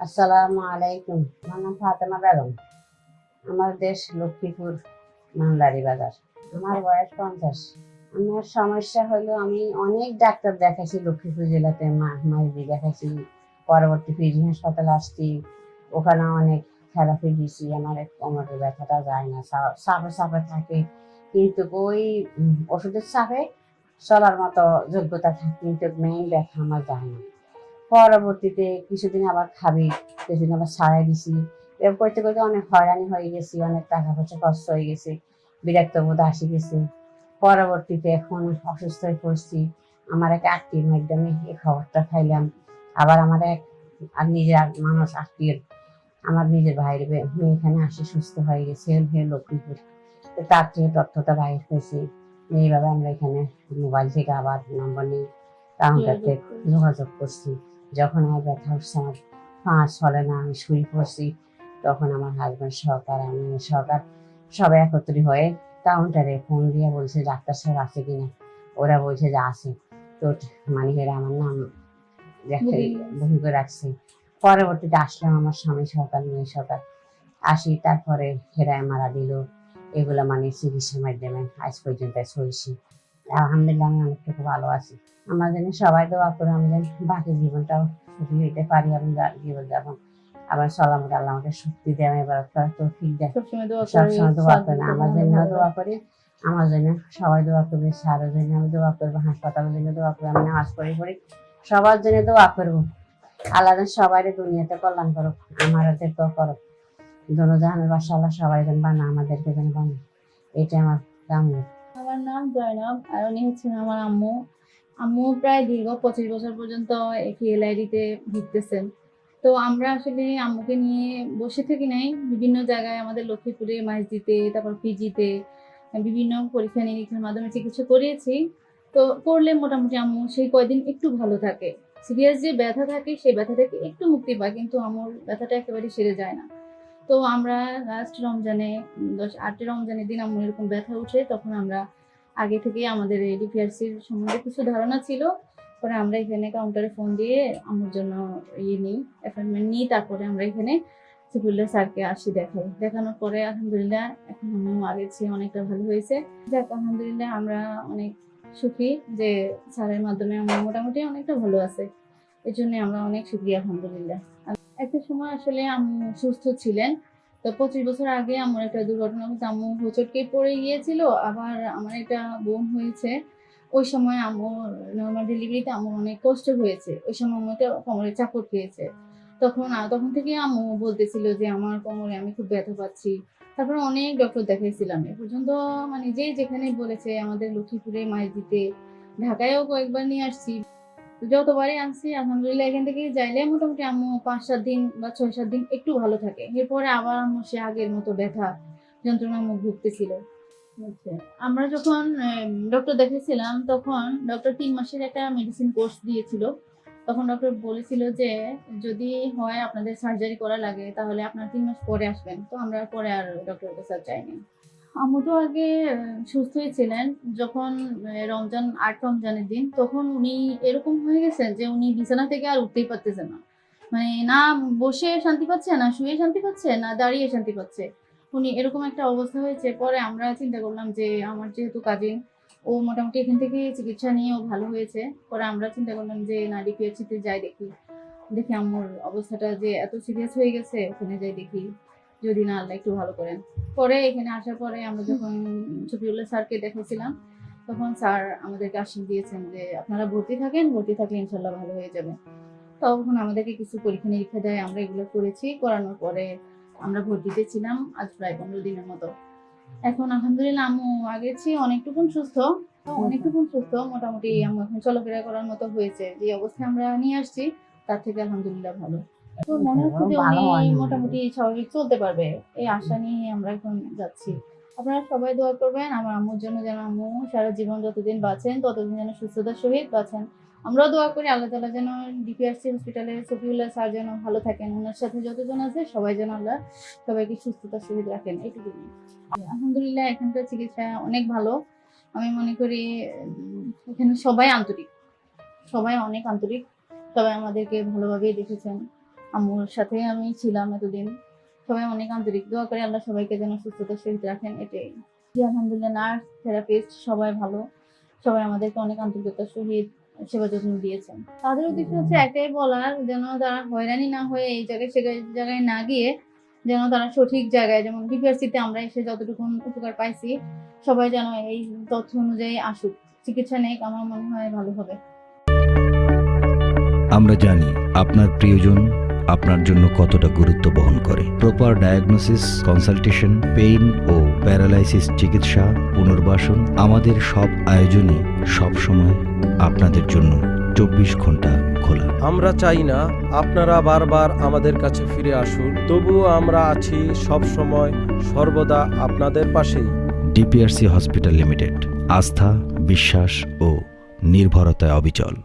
আসসালামু আলাইকুম। আমার নাম ফাতেমা বেগম। আমার দেশ লক্ষ্মীপুর, মান্দারি বাজার। আমার বয়স পঞ্চাশ। আমার সমস্যা হলো আমি অনেক ডাক্তার দেখাইছি লক্ষ্মীপুর জেলাতে মাইজি দেখাইছি, পরবর্তী পিজি হাসপাতালে আসছি, ওখানে অনেক থেরাপি দিছি আমার কোমরের ব্যথাটা যায় না, সা- চাপে চাপে থাকে। কিন্তু ওই ওষুধের চাপে চলার মতো যোগ্যতা থাকে কিন্তু মেইন ব্যথা আমার যায় না। পরবর্তীতে কিছুদিন আবার খাবি কিছুদিন আবার ছাড়াই দিছি। এরকম করতে করতে অনেক হয়রানি হয়ে গেছি অনেক টাকা পয়সা খরচ হয়ে গেছে বিরক্ত বোধ আসি গেছে। পরবর্তীতে এখন অসুস্থ হয়ে পড়ছি আমার এক আত্মীয়ের মাধ্যমে এই খবরটা খাইলাম আবার আমার এক আর নিজের মানুষ আত্মীয় আমার নিজের ভাইয়ের মেয়ে এখানে আসে সুস্থ হয়ে গেছে হে লক্ষ্মীপুর। তো তার থেকে তথ্যটা বাইর হয়েছে এইভাবে আমরা এখানে মোবাইল থেকে আবার নম্বর নিয়ে কাউন্টারতে যোগাযোগ করছি। যখন আমার ব্যথা উঠছে আমার পাঁচ চলে না আমি শুয়ে পড়ছি তখন আমার হাজব্যান্ড সহকার আমি সহকার সবাই একত্রিত হয়ে কাউন্টারে ফোন দিয়ে বলছে ডাক্তার সাহেব আছে কিনা? ওরা বলছে যে আছে। তো মানে এরা আমার নাম বহি করে রাখছে। পরবর্তীতে আসলাম আমার স্বামী সরকার মেয়ে সরকার আসি তারপরে হেরায় মারা দিল। এগুলো মানে চিকিৎসার মাধ্যমে আজ পর্যন্ত চলছি। আলহামদুলিল্লাহ আমি অনেকটুকু ভালো আছি। আমার জন্য সবাই দোয়া করে আমি যেন বাকি জীবনটাও সুখী হইতে পারি আমি জীবন যাপন আবার সালামত আল্লাহ আমাকে শক্তি দেয় আমি এবার তো ঠিক দেয় সবসময় দোয়া করি করেন আমার জন্য দোয়া করি আমার জন্য সবাই দোয়া করবে স্যারের জন্য আমি দোয়া করব হাসপাতালের জন্য দোয়া করব আমি নামাজ পড়ি পড়ি। সবার জন্য দোয়া করব। আল্লাহ সবাই দুনিয়াতে কল্যাণ করো আমাদেরকেও করো জাহানের বাসা আল্লাহ সবাই যেন বানা আমাদেরকে যেন বানা। এটা আমার কাম্য। আমার নাম জয়নব আর উনি হচ্ছেন আমার আম্মু। আম্মু প্রায় দীর্ঘ পঁচিশ বছর পর্যন্ত এলআইডিতে ভুগতেছেন। তো আমরা আসলে আম্মুকে নিয়ে বসে থাকি নাই। বিভিন্ন জায়গায় আমাদের লক্ষ্মীপুরে মাইজদিতে তারপর পিজিতে বিভিন্ন পরীক্ষা নিরীক্ষার মাধ্যমে চিকিৎসা করিয়েছি। তো করলে মোটামুটি আম্মু সেই কয়দিন একটু ভালো থাকে। সিরিয়াস যে ব্যথা থাকে, সেই ব্যথা থেকে একটু মুক্তি পায়, কিন্তু আম্মুর ব্যথাটা একেবারে সেরে যায় না। তো আমরা লাস্ট রমজানে, দশ আটই রমজানের দিন আম্মুর এরকম ব্যথা উঠে, তখন আমরা আগে থেকেই আমাদের ডিপিআরসির সম্বন্ধে কিছু ধারণা ছিল। পরে আমরা এখানে কাউন্টারে ফোন দিয়ে আমার জন্য ইয়ে নিই অ্যাপয়েন্টমেন্ট নিই, তারপরে আমরা এখানে সিফুল্লাহ স্যারকে আসি দেখাই। দেখানোর পরে আলহামদুলিল্লাহ এখন আম্মু আগের চেয়ে অনেকটা ভালো হয়েছে। যাক, আলহামদুলিল্লাহ আমরা অনেক সুখী যে স্যারের মাধ্যমে আমরা মোটামুটি অনেকটা ভালো আছে। এর জন্য আমরা অনেক সুখী, আলহামদুলিল্লাহ। একটা সময় আসলে আম্মু সুস্থ ছিলেন। তো পঁচিশ বছর আগে আমার একটা দুর্ঘটনা হচ্ছে আম্মু হোঁচটকে পড়ে গিয়েছিল, আবার আমার একটা বোন হয়েছে। ওই সময় আম্মু নর্মাল ডেলিভারিতে আমার অনেক কষ্ট হয়েছে। ওই সময় আম্মু একটা কোমরে চাপড় খেয়েছে। তখন তখন থেকে আম্মু বলতেছিল যে, আমার কোমরে আমি খুব ব্যথা পাচ্ছি। তারপরে অনেক ডক্টর দেখাইছিলাম। এ পর্যন্ত মানে যে যেখানে বলেছে, আমাদের লক্ষ্মীপুরে দিতে, ঢাকায়ও কয়েকবার নিয়ে আসছি। যতবারই আনছি আলহামদুলিল্লাহ এখান থেকে যাইলে মোটামুটি আম্মু পাঁচ সাত দিন বা ছয় সাত দিন একটু ভালো থাকে। এরপরে আবার আম্মু সে আগের মতো ব্যথা যন্ত্রণা মুখ ভুগতেছিল। আচ্ছা, আমরা যখন ডক্টর দেখেছিলাম তখন ডক্টর তিন মাসের একটা মেডিসিন কোর্স দিয়েছিল। তখন ডক্টর বলেছিল যে যদি হয় আপনাদের সার্জারি করা লাগে তাহলে আপনার তিন মাস পরে আসবেন। তো আমরা পরে আর ডক্টরের কাছে যাইনি। আম্মু তো আগে সুস্থই ছিলেন যখন রমজান, আট রমজানের দিন, তখন উনি এরকম হয়ে গেছেন যে উনি বিছানা থেকে আর উঠতেই পারতেছে না। মানে না বসে শান্তি পাচ্ছে, না শুয়ে শান্তি পাচ্ছে, না দাঁড়িয়ে শান্তি পাচ্ছে। উনি এরকম একটা অবস্থা হয়েছে। পরে আমরা চিন্তা করলাম যে আমার যেহেতু কাজিন ও মোটামুটি এখান থেকে চিকিৎসা নিয়ে ও ভালো হয়েছে। পরে আমরা চিন্তা করলাম যে, না ডিপিএইচসিতে যাই দেখি। দেখি আম্মুর অবস্থাটা যে এত সিরিয়াস হয়ে গেছে, ওখানে যাই দেখি। যদি না আল্লাহ একটু ভালো করেন পরে এখানে আসার পরে আমরা যখন শফিউল্লাহ স্যারকে দেখেছিলাম, তখন স্যার আমাদেরকে আশ্বাস দিয়েছেন যে, আপনারা ভর্তি থাকেন, ভর্তি থাকলে ইনশাল্লাহ ভালো হয়ে যাবে। তখন আমাদেরকে কিছু পরীক্ষা নিরীক্ষা দেয়, আমরা এগুলো করেছি। করানোর পরে আমরা ভর্তিতে ছিলাম আজ প্রায় পনেরো দিনের মতো। এখন আলহামদুলিল্লাহ আম্মু আগের চেয়ে অনেকটুকুন সুস্থ অনেকটুকুন সুস্থ। মোটামুটি আম্মু এখন চলাফেরা করার মতো হয়েছে। যে অবস্থায় আমরা নিয়ে আসছি, তার থেকে আলহামদুলিল্লাহ ভালো। তো মনে হচ্ছে যে উনি মোটামুটি স্বাভাবিক চলতে পারবে? এই আশা নিয়ে আমরা এখন যাচ্ছি। আপনারা সবাই দোয়া করবেন আমার আম্মুর জন্য যেন আম্মু সারা জীবন যতদিন বাঁচেন ততদিন যেন সুস্থতার সহিত বাঁচেন। আমরাও দোয়া করি আল্লাহ তালা যেন ডিপিআরসি হসপিটালে সফিউল্লাহ স্যার যেন ভালো থাকেন। ওনার সাথে যতজন আছে সবাই যেন আল্লাহ সবাইকে সুস্থতার সহিত রাখেন। এইটুকু আলহামদুলিল্লাহ এখানকার চিকিৎসা অনেক ভালো। আমি মনে করি এখানে সবাই আন্তরিক। সবাই অনেক আন্তরিক। সবাই আমাদেরকে ভালোভাবেই দেখেছেন। আম্মুর সাথে আমি ছিলাম এতদিন। সবাই অনেক আন্তরিক দোয়া করে আল্লাহ সবাইকে যেন সুস্থতা সহিত রাখেন, এটাই। জি, আলহামদুলিল্লাহ, নার্স, থেরাপিস্ট, সবাই ভালো। সবাই আমাদেরকে অনেক আন্তরিকতার সহিত সেবা যত্ন দিয়েছেন। তাদের উদ্দেশ্য হচ্ছে একটাই বলার, যেন তারা হয়রানি না হয়ে এই জায়গায় সে জায়গায় না গিয়ে যেন তারা সঠিক জায়গায়, যেমন ডিপিআরসিতে আমরা এসে যতটুকু উপকার পাইছি, সবাই যেন এই তথ্য অনুযায়ী আসুক। চিকিৎসা নেই, আমার মনে হয় ভালো হবে। আমরা জানি আপনার প্রিয়জন আপনার জন্য কতটা গুরুত্ব বহন করে। প্রপার ডায়াগনোসিস কনসালটেশন পেইন ও প্যারালাইসিস চিকিৎসা পুনর্বাসন আমাদের সব আয়োজনই সব সময় আপনাদের জন্য চব্বিশ ঘণ্টা খোলা। আমরা চাই না আপনারা বারবার আমাদের কাছে ফিরে আসুন তবুও আমরা আছি সব সময় সর্বদা আপনাদের পাশেই। ডিপিআরসি হসপিটাল লিমিটেড আস্থা বিশ্বাস ও নির্ভরতায় অবিচল।